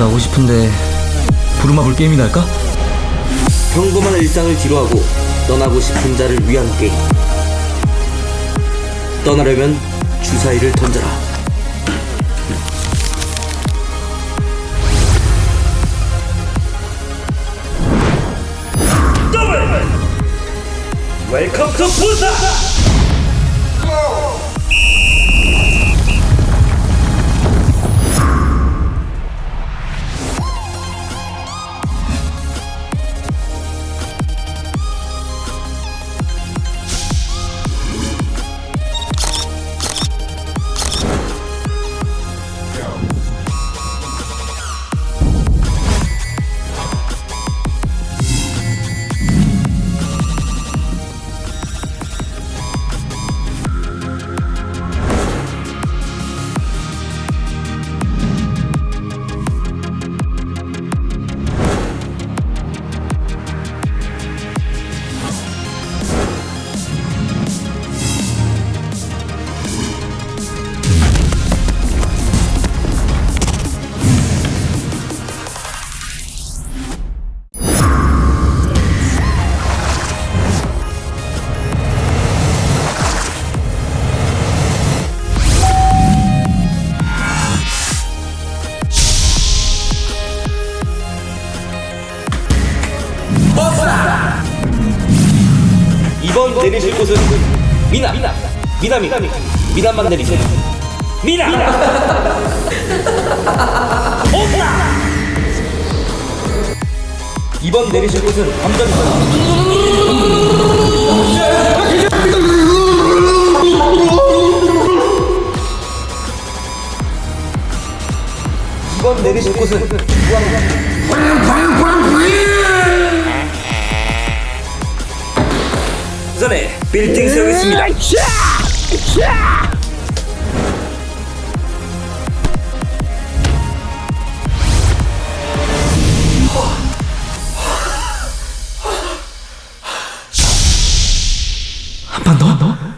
가고 싶은데 부루마블 게임이나 할까? 평범한 일상을 뒤로하고 떠나고 싶은 자를 위한 게임 떠나려면 주사위를 던져라 Welcome to 부산! 이번 내리실 곳은 미나 미나미 미나만 내리세요. 미나! 오나 이번 내리실 곳은 감정입니다. 이번 내리실 곳은 전에 빌딩 세우겠습니다 한판 더?